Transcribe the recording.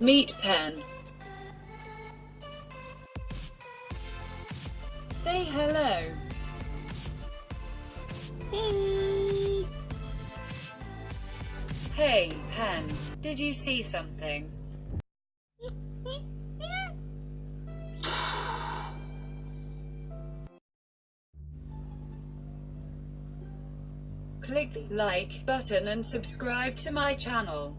meat Pen. Say hello. Hey, Pen. Did you see something? Click the like button and subscribe to my channel.